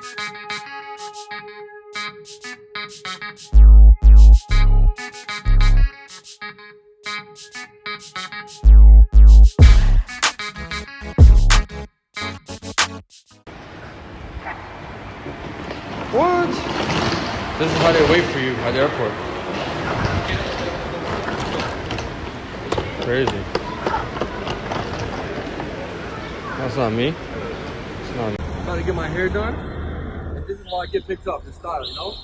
What? This is how they wait for you at the airport. Crazy. That's not me. It's not me. About to get my hair done. How I get picked up, the style, you know?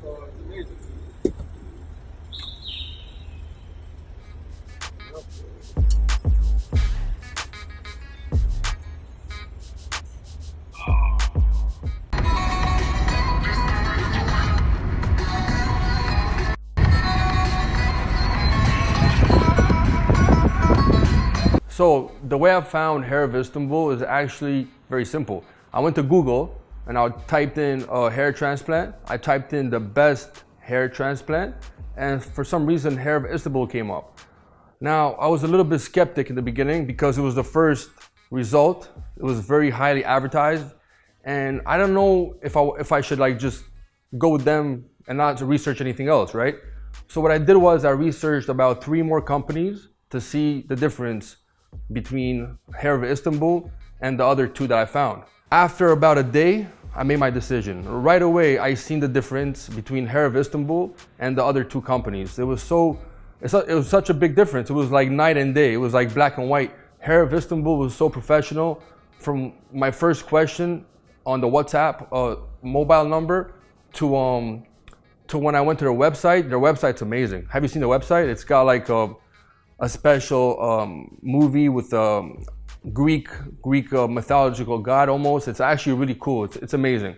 So it's amazing. So the way I found hair of Istanbul is actually very simple. I went to Google and I typed in uh, hair transplant. I typed in the best hair transplant and for some reason hair of Istanbul came up. Now I was a little bit skeptic in the beginning because it was the first result. It was very highly advertised and I don't know if I, if I should like just go with them and not to research anything else, right? So what I did was I researched about three more companies to see the difference between Hair of Istanbul and the other two that I found. After about a day, I made my decision. Right away, I seen the difference between Hair of Istanbul and the other two companies. It was so, it was such a big difference. It was like night and day. It was like black and white. Hair of Istanbul was so professional. From my first question on the WhatsApp uh, mobile number to um to when I went to their website. Their website's amazing. Have you seen the website? It's got like a a special um, movie with um, Greek Greek uh, mythological god almost. It's actually really cool. It's, it's amazing.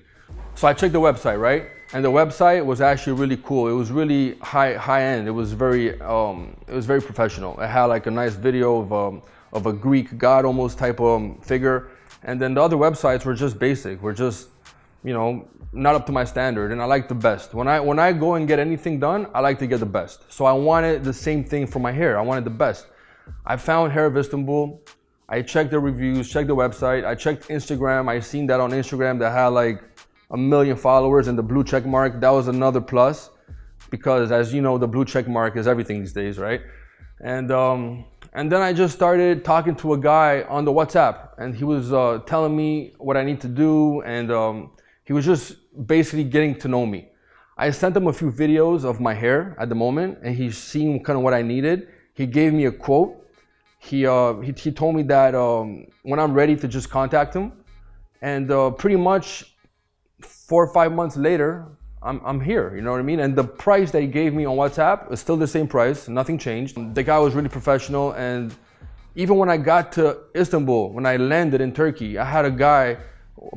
So I checked the website, right? And the website was actually really cool. It was really high high end. It was very um, it was very professional. It had like a nice video of um, of a Greek god almost type of um, figure. And then the other websites were just basic. Were just you know not up to my standard and I like the best. When I when I go and get anything done, I like to get the best. So I wanted the same thing for my hair. I wanted the best. I found Hair of Istanbul. I checked the reviews, checked the website. I checked Instagram. I seen that on Instagram that had like a million followers and the blue check mark. That was another plus because as you know, the blue check mark is everything these days, right? And um, and then I just started talking to a guy on the WhatsApp and he was uh, telling me what I need to do and um, he was just basically getting to know me. I sent him a few videos of my hair at the moment and he's seen kind of what I needed. He gave me a quote. He, uh, he, he told me that um, when I'm ready to just contact him. And uh, pretty much four or five months later, I'm, I'm here, you know what I mean? And the price that he gave me on WhatsApp is still the same price, nothing changed. The guy was really professional and even when I got to Istanbul, when I landed in Turkey, I had a guy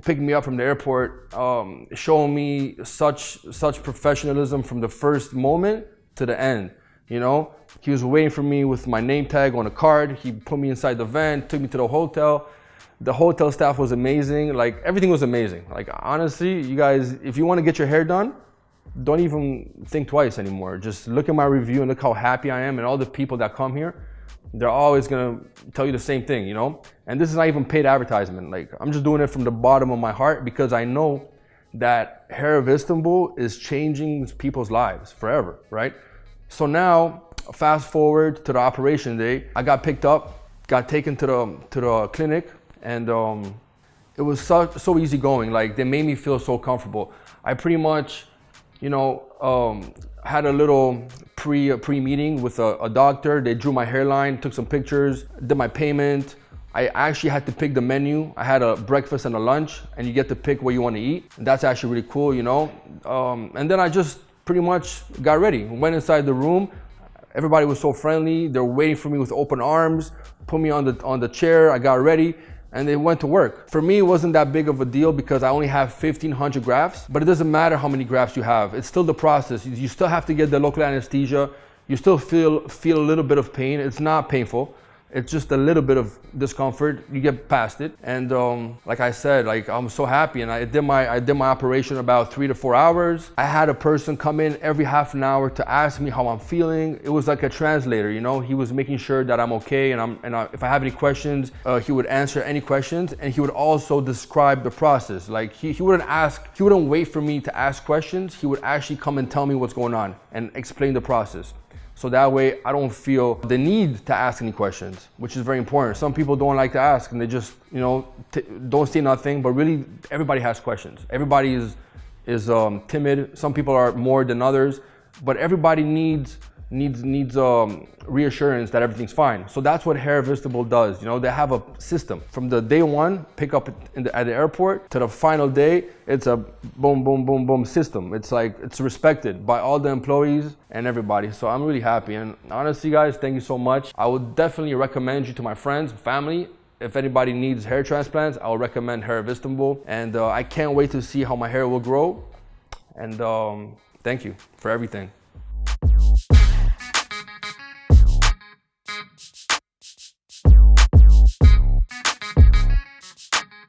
picking me up from the airport, um, showing me such such professionalism from the first moment to the end. You know, he was waiting for me with my name tag on a card. He put me inside the van, took me to the hotel. The hotel staff was amazing. Like everything was amazing. Like honestly, you guys, if you want to get your hair done, don't even think twice anymore. Just look at my review and look how happy I am and all the people that come here they're always gonna tell you the same thing, you know? And this is not even paid advertisement. Like, I'm just doing it from the bottom of my heart because I know that Hair of Istanbul is changing people's lives forever, right? So now, fast forward to the operation day, I got picked up, got taken to the, to the clinic, and um, it was so, so easy going. Like, they made me feel so comfortable. I pretty much, you know, um, had a little pre pre meeting with a, a, doctor. They drew my hairline, took some pictures, did my payment. I actually had to pick the menu. I had a breakfast and a lunch, and you get to pick what you want to eat. And that's actually really cool, you know. Um, and then I just pretty much got ready. Went inside the room. Everybody was so friendly. They're waiting for me with open arms. Put me on the on the chair. I got ready and they went to work. For me, it wasn't that big of a deal because I only have 1500 grafts, but it doesn't matter how many grafts you have. It's still the process. You still have to get the local anesthesia. You still feel, feel a little bit of pain. It's not painful. It's just a little bit of discomfort. You get past it. And um, like I said, like I'm so happy. And I did my I did my operation about three to four hours. I had a person come in every half an hour to ask me how I'm feeling. It was like a translator, you know. He was making sure that I'm okay, and I'm and I, if I have any questions, uh, he would answer any questions, and he would also describe the process. Like he, he wouldn't ask, he wouldn't wait for me to ask questions. He would actually come and tell me what's going on and explain the process. So that way I don't feel the need to ask any questions, which is very important. Some people don't like to ask and they just, you know, don't say nothing, but really everybody has questions. Everybody is, is um, timid. Some people are more than others, but everybody needs needs needs um, reassurance that everything's fine. So that's what Hair of Istanbul does. You know, they have a system from the day one pick up the, at the airport to the final day. It's a boom, boom, boom, boom system. It's like it's respected by all the employees and everybody. So I'm really happy. And honestly, guys, thank you so much. I would definitely recommend you to my friends, family. If anybody needs hair transplants, I would recommend Hair of Istanbul. And uh, I can't wait to see how my hair will grow. And um, thank you for everything.